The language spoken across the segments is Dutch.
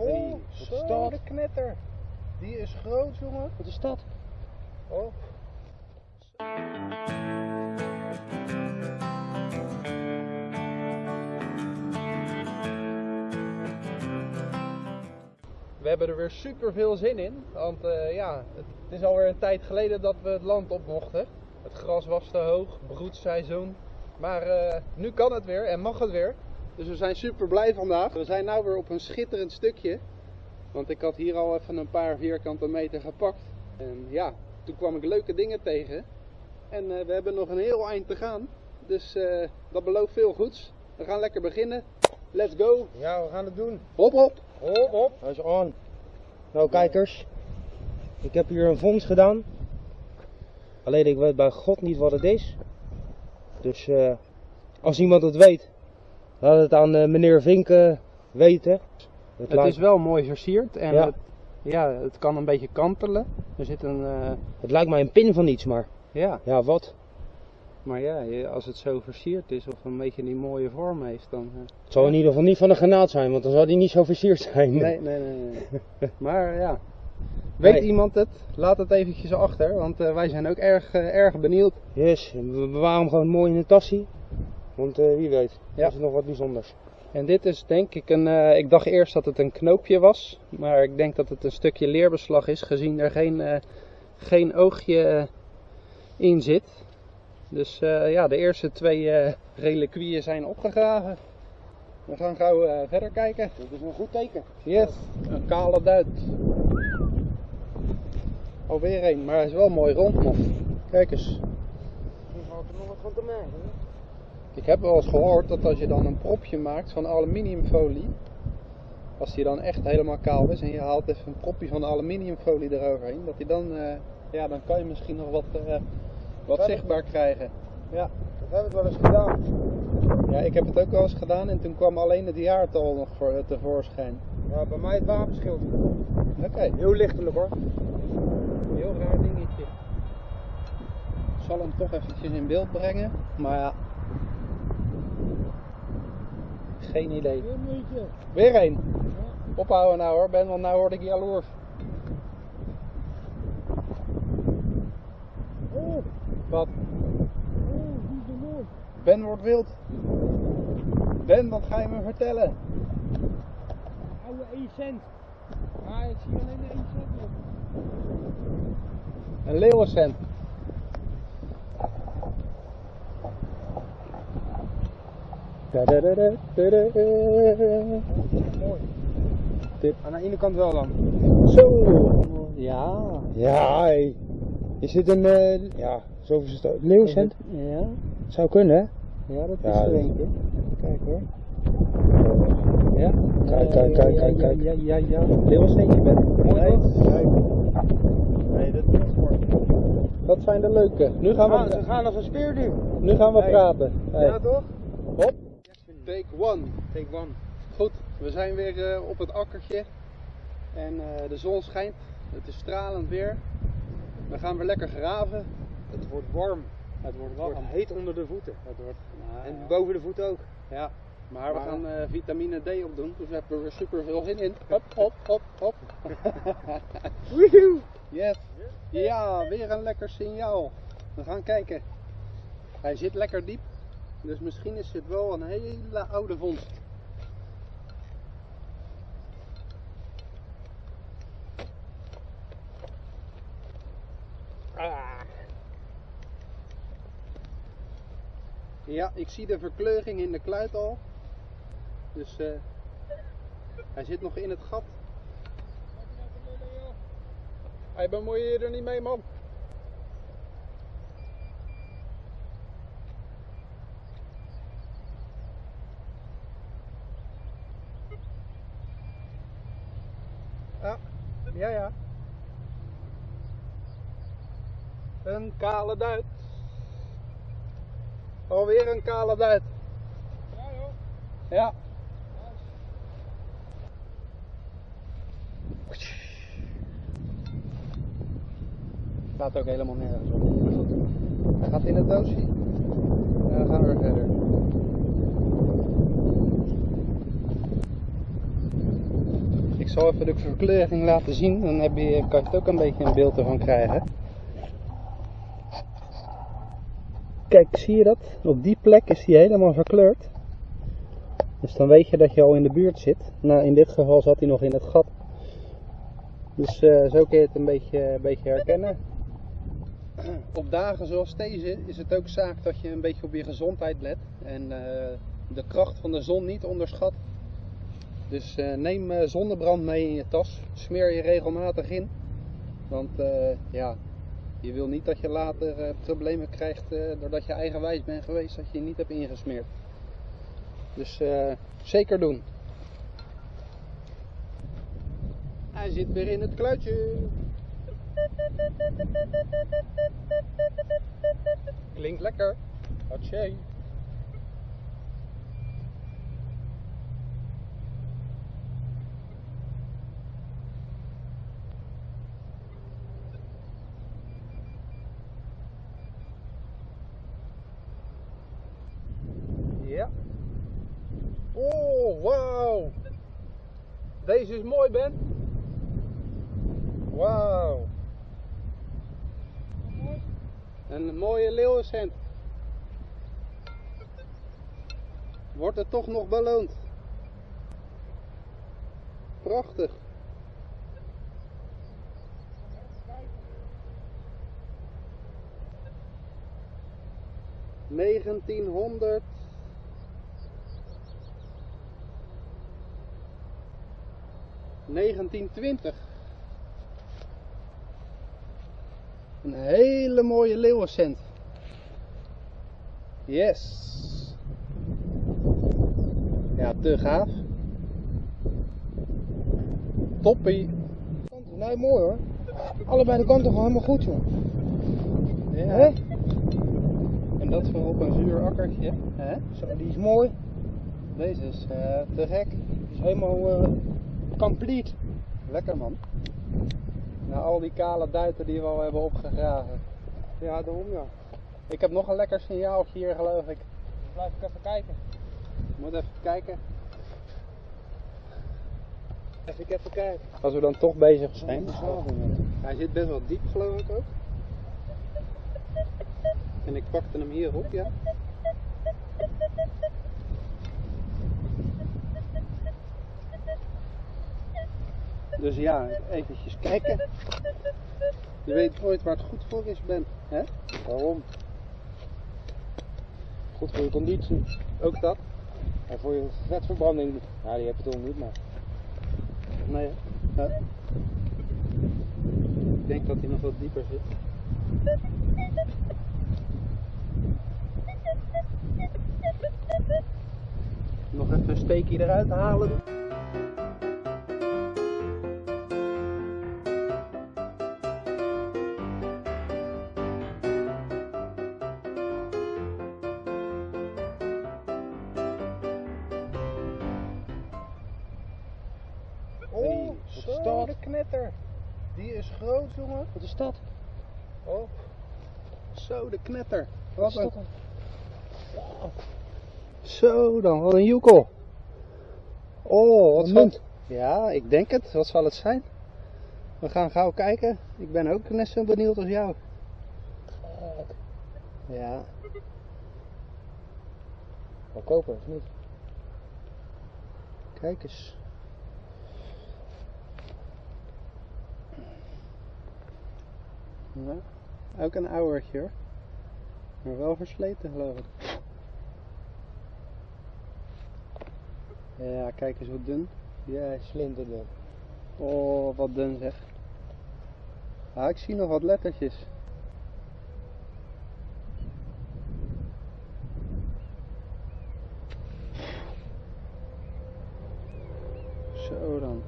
Oh, wat is zo dat? de knetter. Die is groot, jongen. Wat is dat? Oh. We hebben er weer super veel zin in. Want eh, ja, het, het is alweer een tijd geleden dat we het land op mochten. Het gras was te hoog, broedseizoen. Maar eh, nu kan het weer en mag het weer. Dus we zijn super blij vandaag. We zijn nu weer op een schitterend stukje. Want ik had hier al even een paar vierkante meter gepakt. En ja, toen kwam ik leuke dingen tegen. En eh, we hebben nog een heel eind te gaan. Dus eh, dat belooft veel goeds. We gaan lekker beginnen. Let's go. Ja, we gaan het doen. Hop hop. Hop, hop. Hij is on. Nou, kijkers. Ik heb hier een vondst gedaan. Alleen ik weet bij God niet wat het is. Dus eh, als iemand het weet, laat het aan eh, meneer Vinken weten. Het is wel mooi versierd en Ja. het, ja, het kan een beetje kantelen. Er zit een, eh, het lijkt mij een pin van iets, maar ja, ja, wat? maar ja, als het zo versierd is of een beetje die mooie vorm heeft, dan... eh, Het zal in ieder geval niet van een granaat zijn, want dan zou die niet zo versierd zijn. Nee, nee, nee. nee. maar ja, weet Nee. iemand het? Laat het eventjes achter, want wij zijn ook erg, erg benieuwd. Yes, we bewaren hem gewoon mooi in de tassie. Want eh, wie weet, Ja. is het nog wat bijzonders. En dit is denk ik een, eh, ik dacht eerst dat het een knoopje was, maar ik denk dat het een stukje leerbeslag is, gezien er geen, eh, geen oogje in zit. Dus eh, ja, de eerste twee eh reliquieën zijn opgegraven. We gaan gauw eh, verder kijken. Dat is een goed teken. Yes, een kale duit. Alweer een, maar hij is wel mooi rond nog. Kijk eens. Misschien valt er nog wat van te merken. Ik heb wel eens gehoord dat als je dan een propje maakt van aluminiumfolie, als die dan echt helemaal kaal is en je haalt even een propje van aluminiumfolie eroverheen, dat die dan, eh, ja, dan kan je misschien nog wat, eh, wat zichtbaar krijgen. Ja. Dat hebben we wel eens gedaan. ja, ik heb het ook wel eens gedaan en toen kwam alleen het jaartal nog voor, eh, tevoorschijn. Ja, bij mij het wapenschild. Oké, Heel lichtelijk hoor. heel raar dingetje. Ik zal hem toch eventjes in beeld brengen, maar ja. Geen idee. Weer een. Ophouden nou hoor, Ben, want nou word ik jaloers. Oh, Wat? oh. Ben wordt wild. Ben, wat ga je me vertellen? Oude 1 cent. Maar ik zie alleen de 1 cent. Een leeuwencent. Mooi. Dit. Aan de ene kant wel dan. Zo. Ja. Ja. Is dit een, ja, zo is het ook. Leeuwcent? Ja. Zou kunnen hè? Ja, dat Ja, is er dat- eentje. Kijk hoor. Ja. Kijk, kijk, kijk, Ja, kijk, ja, kijk. Ja, ja, ja. Leeuwencentje, Ben. Mooi Nee, kijk. Nee, dat is mooi. Dat zijn de leuke. Nu gaan we, ze gaan als een speerduw. nu gaan we praten. Hey. Ja, toch? Hop. Take one. Take one. Goed, we zijn weer eh, op het akkertje. En eh, de zon schijnt. Het is stralend weer. We gaan weer lekker graven. Het wordt warm. Het wordt Het wordt warm. heet onder de voeten. Het wordt, nou, En ja. boven de voeten ook. Ja, maar we gaan eh, vitamine D opdoen, dus we hebben er weer super veel zin in. Hop, hop, hop, hop. Woehoe! Yes. Ja, weer een lekker signaal. We gaan kijken. Hij zit lekker diep, dus misschien is dit wel een hele oude vondst. Ah. Ja, ik zie de verkleuring in de kluit al. Dus eh, hij zit nog in het gat. Hij bemoei je er niet mee, man. Ja, ja, ja. Een kale duit. Alweer een kale duit. Ja joh. Ja. Staat ook helemaal nergens. Hij gaat in het doosje. En gaan we weer verder. Ik zal even de verkleuring laten zien, dan heb je, kan je het ook een beetje een beeld ervan krijgen. Kijk, zie je dat? Op die plek is hij helemaal verkleurd. Dus dan weet je dat je al in de buurt zit. Nou, in dit geval zat hij nog in het gat. Dus eh, zo kun je het een beetje, een beetje herkennen. Op dagen zoals deze is het ook zaak dat je een beetje op je gezondheid let. En eh, de kracht van de zon niet onderschat. Dus eh, neem zonnebrand mee in je tas. Smeer je regelmatig in. Want ja, je wil niet dat je later eh, problemen krijgt eh, doordat je eigenwijs bent geweest dat je je niet hebt ingesmeerd. Dus eh, zeker doen. Hij zit weer in het kluitje. Klinkt lekker. Hatsje. Ja. Oh, wauw. Deze is mooi, Ben. Wauw. Een mooie leeuwencent. Wordt het toch nog beloond? Prachtig. Negentienhonderd. Negentien twintig. Een hele mooie leeuwencent. Yes. Ja, te gaaf. Toppie. Nee, mooi hoor. Allebei de kanten gewoon helemaal goed, joh. Ja. Hè? En dat voor op een zuur akkertje. Hè? Zo, die is mooi. Deze is eh, te gek. Is helemaal eh, complete. Lekker man. Na al die kale duiten die we al hebben opgegraven. Ja, daarom ja. Ik heb nog een lekker signaaltje hier geloof ik. Blijf ik even kijken. Moet even kijken. Even even kijken. Als we dan toch bezig zijn. Hij zit best wel diep geloof ik ook. En ik pakte hem hier op, ja. Dus ja, eventjes kijken. Je weet nooit waar het goed voor is, Ben. Hè? Waarom? Goed voor je conditie. Ook dat? En voor je vetverbranding. Ja, die heb je toch niet, maar. Nee. hè? Ja. Ik denk dat hij nog wat dieper zit. Nog even een steekje eruit halen. Wat is dat? Oh. Zo, de knetter. Wat Wat is een... Zo dan, wat een joekel. Oh, wat zal... munt. Ja, ik denk het. Wat zal het zijn? We gaan gauw kijken. Ik ben ook net zo benieuwd als jou. Ja. Wel koper, of niet? Kijk eens. Ja, ook een ouwertje hoor. Maar wel versleten geloof ik. Ja, kijk eens hoe dun. Ja, slinterde. Oh, wat dun zeg. Ah, ik zie nog wat lettertjes. Zo dan.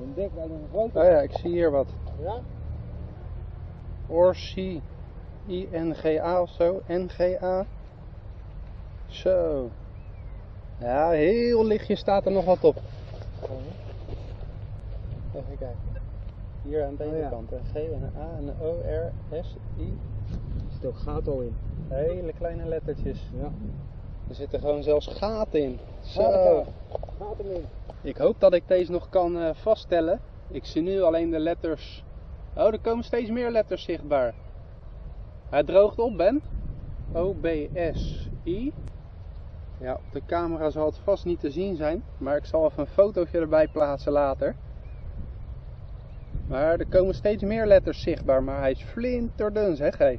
Een dik, wel een grote. Oh ja, ik zie hier wat. Ja? Orsi. I-N-G-A of zo. N-G-A. Zo. Ja, heel lichtjes staat er nog wat op. Even kijken. Hier aan deze Oh ja. kant. Een G en een A en een O, R, S, I. Er zit ook gaten al in. Hele kleine lettertjes. Ja. Er zitten gewoon zelfs gaten in. Zo. Gaten. Gaten in. Ik hoop dat ik deze nog kan eh, vaststellen. Ik zie nu alleen de letters. Oh, er komen steeds meer letters zichtbaar. Hij droogt op, Ben. O-B-S-I. Ja, op de camera zal het vast niet te zien zijn, maar ik zal even een fotootje erbij plaatsen later. Maar er komen steeds meer letters zichtbaar, maar hij is flinterdun, zeg hé.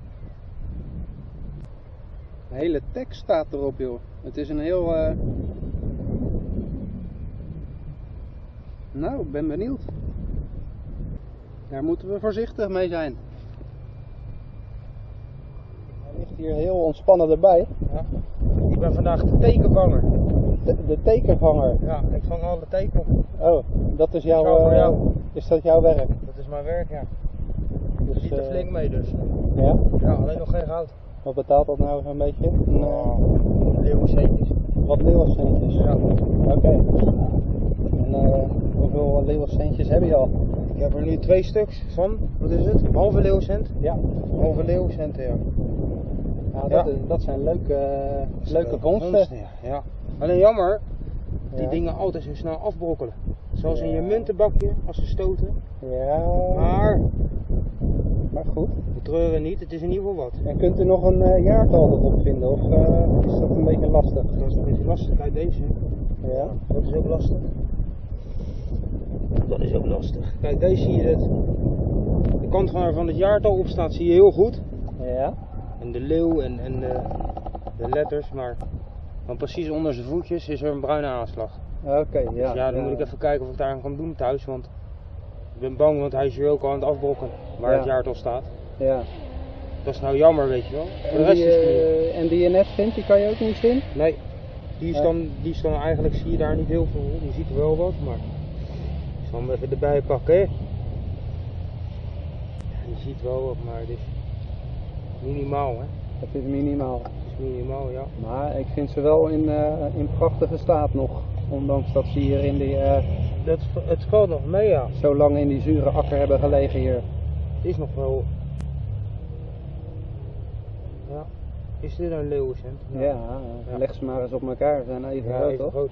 De hele tekst staat erop, joh. Het is een heel. eh, Nou, ik ben benieuwd. Daar moeten we voorzichtig mee zijn. Hij ligt hier heel ontspannen erbij. Ja. Ik ben vandaag de tekenvanger. De, de tekenvanger. Ja, ik vang alle teken. Oh, dat is jouw, eh, jou. is dat jouw werk? Dat is mijn werk, ja. Je Dus, ziet er eh, flink mee dus. Ja? Ja, alleen nog geen goud. Wat betaalt dat nou zo'n beetje? Een, eh, Leeuwencentjes. wat leeuwencentjes? Ja. Oké. En eh, hoeveel leeuwencentjes heb je al? Ik heb er nu twee stuks van, wat is het? Halve leeuwcent? Ja. Halve leeuwcent, ja. Nou, Ja. dat, is- dat zijn leuke, eh, leuke vondsten. ja. ja. Alleen jammer, die Ja. dingen altijd zo snel afbrokkelen. Zoals in je muntenbakje, als ze stoten. Ja. Maar, Maar goed. we treuren niet, het is in ieder geval wat. En kunt u nog een eh, jaartal erop vinden? Of eh, is dat een beetje lastig? Dat is een beetje lastig uit deze. Ja. Dat is ook lastig. Dat is ook lastig. Kijk, deze zie je het. De kant waar van het jaartal op staat zie je heel goed. Ja. En de leeuw en, en de, de letters, maar dan precies onder zijn voetjes is er een bruine aanslag. Oké, ja. dus ja, dan moet ik even kijken of ik daar aan kan doen thuis, want ik ben bang, want hij is hier ook al aan het afbrokken waar Ja. het jaartal staat. Ja. Dat is nou jammer, weet je wel. Voor de En rest die, is eh, en die net vindt, die kan je ook niet zien? Nee, die is, dan, die is dan eigenlijk, zie je daar niet heel veel. Je ziet er wel wat, maar hem even erbij pakken. hè. Ja, je ziet wel wat, maar het is minimaal, hè. Dat is minimaal. Het is minimaal, ja. Maar ik vind ze wel in, eh, in prachtige staat nog. Ondanks dat ze hier in die, eh, Dat, het valt nog mee, ja. zo lang in die zure akker hebben gelegen hier. Het is nog wel. Ja. Is dit een leeuwencent? Ja, eh, leg ze maar eens op elkaar. Ze zijn even Ja, groot, even toch? groot.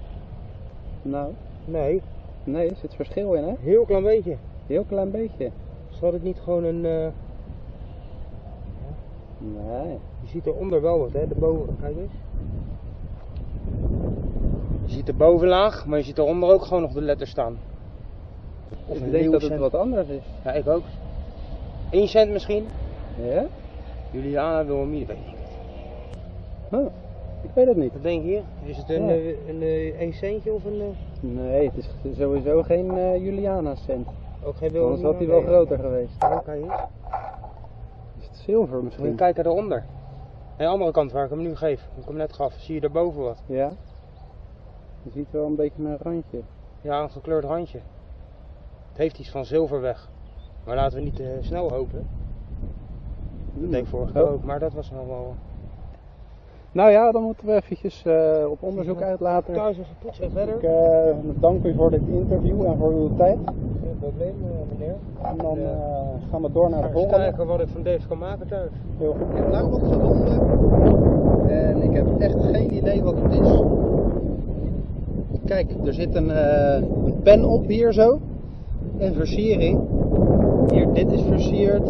Nou, Nee, nee, er zit verschil in, hè? heel klein beetje. Heel klein beetje. Zal het niet gewoon een. eh, Nee. Je ziet eronder wel wat, hè? De boven. Kijk eens. Je ziet de bovenlaag, maar je ziet eronder ook gewoon nog de letters staan. Of ik een denk dat het wat anders is. Ja, ik ook. 1 cent misschien. Ja? Juliana Wilhelmina, weet ik niet. Huh. Ik weet het niet. Wat denk je? Is het een, Ja. eh, een, eh, 1 centje of een. Eh, Nee, het is sowieso geen eh Juliana cent. ook geen Anders had hij wel Nee. groter geweest. Kijk eens. Is het zilver Moet je misschien? kijken daaronder. Aan de andere kant waar ik hem nu geef. Ik hem net gaf. Zie je daarboven wat? Ja. Je ziet wel een beetje een randje. Ja, een gekleurd randje. Het heeft iets van zilver weg. Maar laten we niet te snel hopen. Dat deed ik vorige keer Oh. ook. Maar dat was nog wel... Nou ja, dan moeten we eventjes eh, op onderzoek uit later. Thuis poetsen verder. Ik eh, dank u voor dit interview en voor uw tijd. Geen probleem eh, meneer. En dan eh, gaan we door naar de volgende. kijken wat ik van deze kan maken thuis. Heel goed. Ik heb nou wat gevonden en ik heb echt geen idee wat het is. Kijk, er zit een, eh, een pen op hier zo. Een versiering. Hier, dit is versierd.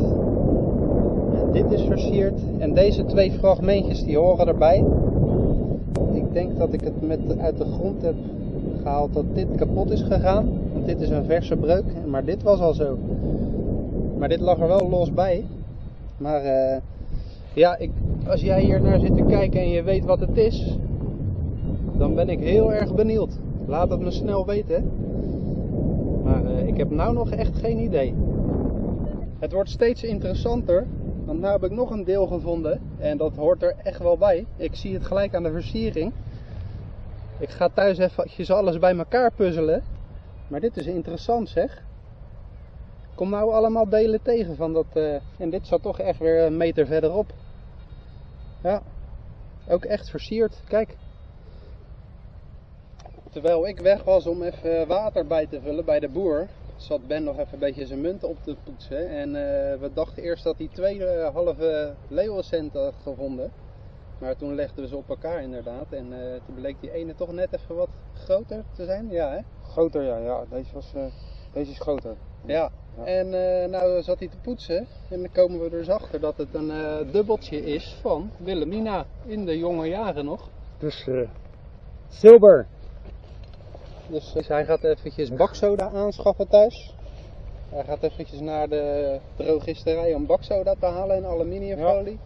Dit is versierd. En deze twee fragmentjes die horen erbij. Ik denk dat ik het met, uit de grond heb gehaald dat dit kapot is gegaan. Want dit is een verse breuk. Maar dit was al zo. Maar dit lag er wel los bij. Maar eh, ja, ik, als jij hier naar zit te kijken en je weet wat het is, dan ben ik heel erg benieuwd. Laat het me snel weten. Maar eh, ik heb nou nog echt geen idee. Het wordt steeds interessanter, want nu heb ik nog een deel gevonden en dat hoort er echt wel bij. Ik zie het gelijk aan de versiering. Ik ga thuis eventjes alles bij elkaar puzzelen. Maar dit is interessant zeg. Kom nou allemaal delen tegen van dat. eh, en dit zat toch echt weer een meter verderop. Ja, ook echt versierd. Kijk. Terwijl ik weg was om even water bij te vullen bij de boer, zat Ben nog even een beetje zijn munt op te poetsen. En eh, we dachten eerst dat hij twee eh, halve leeuwencent had gevonden. Maar toen legden we ze op elkaar inderdaad. En eh, toen bleek die ene toch net even wat groter te zijn. Ja, hè? Groter, ja. ja. Deze, was, eh, deze is groter. Ja. Ja. En eh, nou zat hij te poetsen en dan komen we er dus achter dat het een eh, dubbeltje is van Wilhelmina in de jonge jaren nog. Dus eh zilver. Dus eh, hij gaat eventjes baksoda aanschaffen thuis. Hij gaat eventjes naar de drogisterij om baksoda te halen in aluminiumfolie.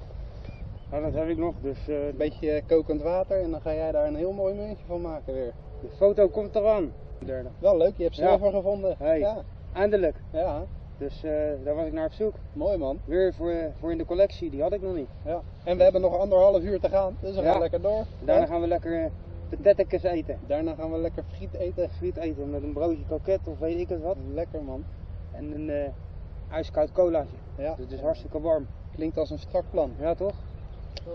Ja, dat heb ik nog. Dus eh, Een beetje kokend water en dan ga jij daar een heel mooi muntje van maken weer. de foto komt eraan. Derde. Wel leuk, je hebt Ja. zilver gevonden. Hey. Ja, Eindelijk. ja, Dus eh, daar was ik naar op zoek. mooi man. Weer voor, eh, voor in de collectie, die had ik nog niet. Ja. En we hebben nog anderhalf uur te gaan, dus we Ja. gaan lekker door. Daarna Ja. gaan we lekker patatjes eten. Daarna gaan we lekker friet eten. Friet eten met een broodje kroket of weet ik het wat. Lekker man. En een eh ijskoud colaatje. Ja, Dus het is hartstikke warm. klinkt als een strak plan. Ja toch?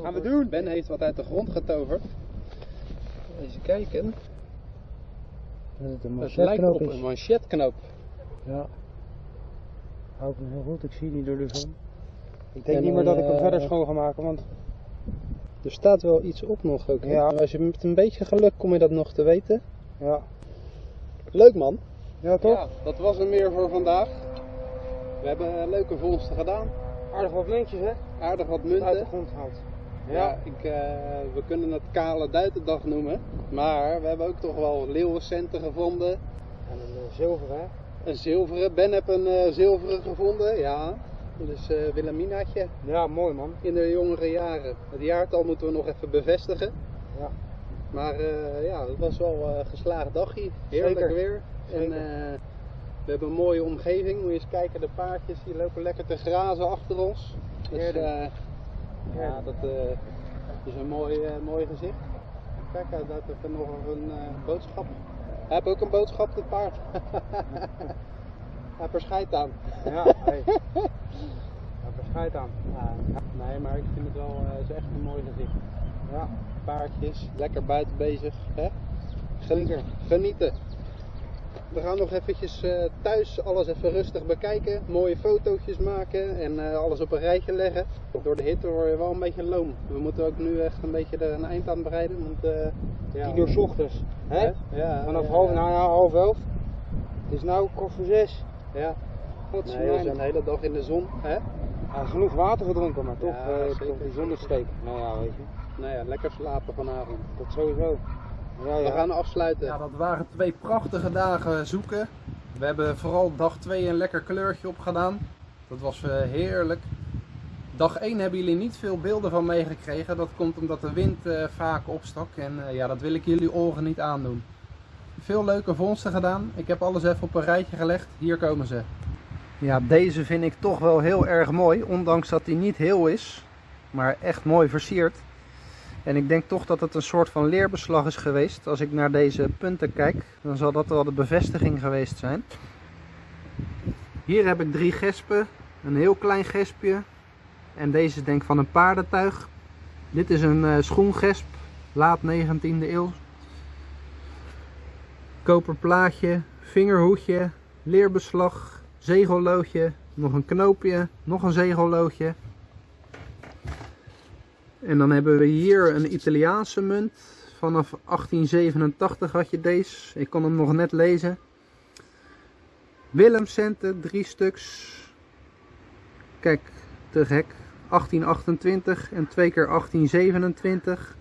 Gaan we doen. Ben heeft wat uit de grond getoverd. Even kijken. Dat het een Het lijkt op een manchetknoop. Ja. Hou ik hem heel goed, ik zie niet door de zon. Ik En denk niet meer dat ik hem eh, verder schoon ga maken, want Er staat wel iets op nog ook. hè? Ja. Als je met een beetje geluk kom je dat nog te weten. ja. Leuk man. Ja toch? Ja, dat was hem weer voor vandaag. We hebben eh, leuke vondsten gedaan. Aardig wat muntjes hè? Aardig wat Uit de munten. grond gehaald. Ja, ik, eh, we kunnen het kale duitendag noemen. Maar we hebben ook toch wel leeuwencenten gevonden. En een eh, zilver hè? Een zilveren. Ben heb een zilveren gevonden. Ja. Dus eh Wilhelminaatje Ja, mooi man. in de jongere jaren. Het jaartal moeten we nog even bevestigen. Ja. Maar eh, ja, het was wel een geslaagd dagje. Heerlijk Zeker. weer. En eh, we hebben een mooie omgeving. Moet je eens kijken, de paardjes die lopen lekker te grazen achter ons. Dus Heerlijk. eh, ja, dat eh, is een mooi, eh, mooi gezicht. Kijk, hij heeft even nog een eh, boodschap. Hij heeft ook een boodschap, het paard. hij er scheid aan. Ja, hey. Daar verschijt aan. Ja, nee, maar ik vind het wel eh, het is echt een mooi gezicht. Ja. Paardjes, lekker buiten bezig. Hè? Zeker. Genieten. We gaan nog eventjes eh, thuis alles even rustig bekijken. Mooie fotootjes maken en eh, alles op een rijtje leggen. Door de hitte word je wel een beetje loom. We moeten ook nu echt een beetje er een eind aan bereiden. Want, eh, ja, 10 uur 's ochtends. Hè? Ja, Vanaf ja, half, nou ja, half elf. Het is nou kwart voor zes. Ja, Wat nee, we zijn de hele dag in de zon. Hè? Ja, genoeg water gedronken, maar toch, Ja, die zonnesteek. Nou ja, weet je. Nou ja, lekker slapen vanavond. Dat sowieso. Ja, We gaan afsluiten. Ja, dat waren twee prachtige dagen zoeken. We hebben vooral dag 2 een lekker kleurtje opgedaan. Dat was eh, heerlijk. Dag 1 hebben jullie niet veel beelden van meegekregen. Dat komt omdat de wind eh, vaak opstak. En eh, ja, dat wil ik jullie oren niet aandoen. Veel leuke vondsten gedaan. Ik heb alles even op een rijtje gelegd. Hier komen ze. Ja, deze vind ik toch wel heel erg mooi. Ondanks dat hij niet heel is. Maar echt mooi versierd. En ik denk toch dat het een soort van leerbeslag is geweest. Als ik naar deze punten kijk, dan zal dat wel de bevestiging geweest zijn. Hier heb ik drie gespen. Een heel klein gespje. En deze is denk ik van een paardentuig. Dit is een eh, schoengesp, laat 19e eeuw. Koperplaatje, vingerhoedje, leerbeslag, zegelloodje, nog een knoopje, nog een zegelloodje. En dan hebben we hier een Italiaanse munt. Vanaf 1887 had je deze. Ik kon hem nog net lezen. Willemcenten, drie stuks. Kijk, te gek. 1828 en twee keer 1827.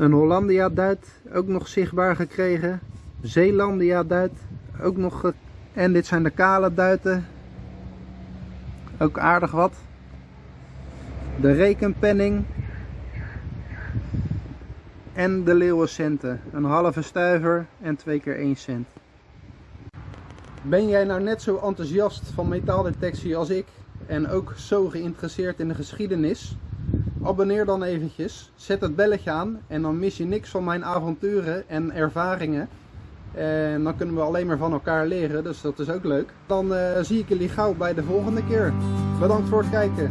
Een Hollandia duit, ook nog zichtbaar gekregen. Zeelandia duit, ook nog. En dit zijn de kale duiten. Ook aardig wat. De rekenpenning. En de leeuwencenten. Een halve stuiver en twee keer 1 cent. Ben jij nou net zo enthousiast van metaaldetectie als ik? En ook zo geïnteresseerd in de geschiedenis? Abonneer dan eventjes. Zet het belletje aan. En dan mis je niks van mijn avonturen en ervaringen. En dan kunnen we alleen maar van elkaar leren. Dus dat is ook leuk. Dan eh, zie ik jullie gauw bij de volgende keer. Bedankt voor het kijken.